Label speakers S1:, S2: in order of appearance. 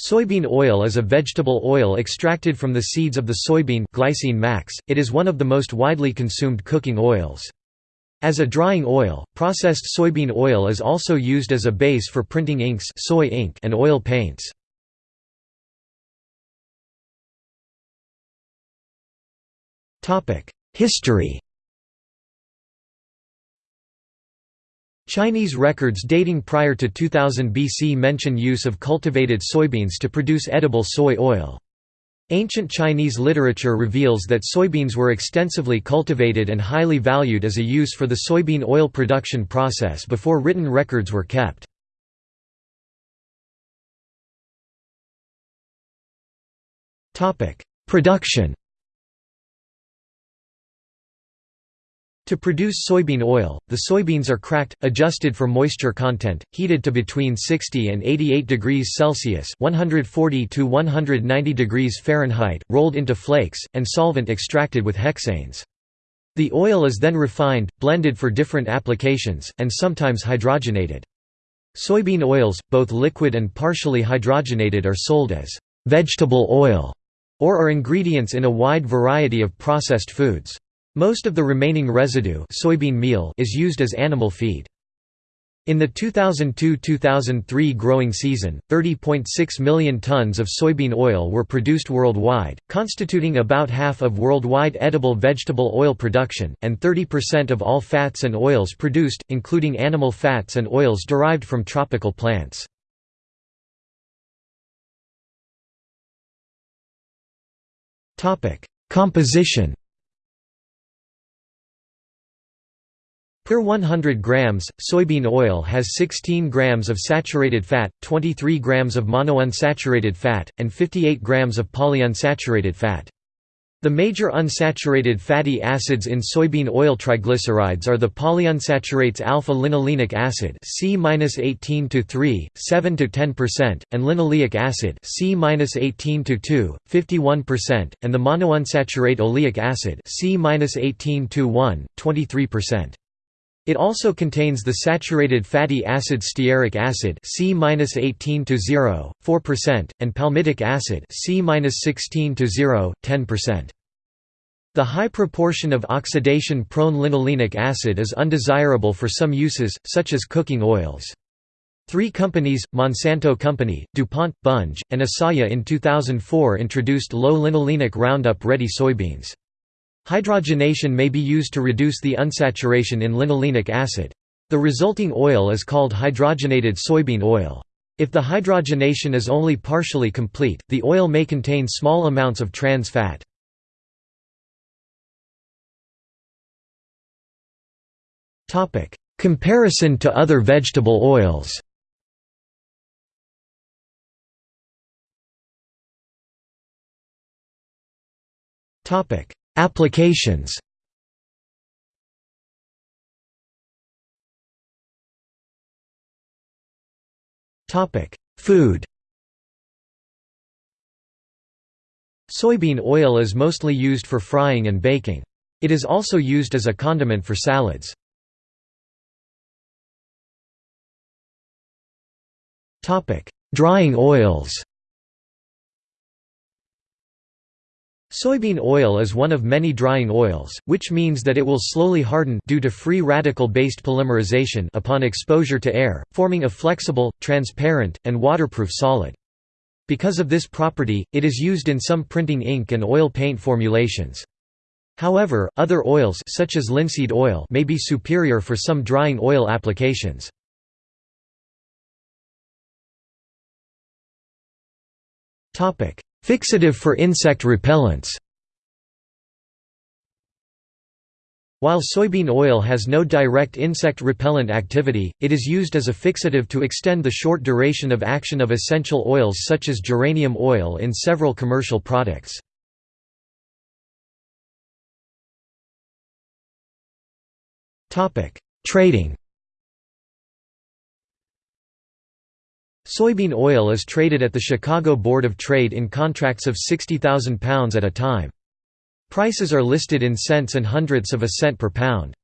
S1: Soybean oil is a vegetable oil extracted from the seeds of the soybean glycine max. It is one of the most widely consumed cooking oils. As a drying oil, processed soybean oil is also used as a base for printing inks soy ink and oil paints. History Chinese records dating prior to 2000 BC mention use of cultivated soybeans to produce edible soy oil. Ancient Chinese literature reveals that soybeans were extensively cultivated and highly valued as a use for the soybean oil production process before written records were kept. Production To produce soybean oil, the soybeans are cracked, adjusted for moisture content, heated to between 60 and 88 degrees Celsius (140 to 190 degrees Fahrenheit), rolled into flakes, and solvent extracted with hexanes. The oil is then refined, blended for different applications, and sometimes hydrogenated. Soybean oils, both liquid and partially hydrogenated are sold as vegetable oil or are ingredients in a wide variety of processed foods. Most of the remaining residue soybean meal is used as animal feed. In the 2002–2003 growing season, 30.6 million tons of soybean oil were produced worldwide, constituting about half of worldwide edible vegetable oil production, and 30% of all fats and oils produced, including animal fats and oils derived from tropical plants. Composition Per 100 grams, soybean oil has 16 grams of saturated fat, 23 grams of monounsaturated fat, and 58 grams of polyunsaturated fat. The major unsaturated fatty acids in soybean oil triglycerides are the polyunsaturates alpha-linolenic acid C-18 to 3, 7 to 10%, and linoleic acid C-18 to 2, 51%, and the monounsaturated oleic acid C-18 to 1, 23%. It also contains the saturated fatty acid stearic acid C-18 to 0, 4%, and palmitic acid C-16 to 0, 10%. The high proportion of oxidation-prone linolenic acid is undesirable for some uses, such as cooking oils. Three companies, Monsanto Company, DuPont, Bunge, and Asoyia in 2004 introduced low linolenic Roundup Ready soybeans. Hydrogenation may be used to reduce the unsaturation in linolenic acid. The resulting oil is called hydrogenated soybean oil. If the hydrogenation is only partially complete, the oil may contain small amounts of trans fat. Comparison to other vegetable oils Topic: Applications Food Soybean oil is mostly used for frying and baking. It is also used as a condiment for salads. Drying oils Soybean oil is one of many drying oils, which means that it will slowly harden due to free radical-based polymerization upon exposure to air, forming a flexible, transparent, and waterproof solid. Because of this property, it is used in some printing ink and oil paint formulations. However, other oils such as linseed oil may be superior for some drying oil applications. Fixative for insect repellents While soybean oil has no direct insect repellent activity, it is used as a fixative to extend the short duration of action of essential oils such as geranium oil in several commercial products. Trading Soybean oil is traded at the Chicago Board of Trade in contracts of £60,000 at a time. Prices are listed in cents and hundredths of a cent per pound.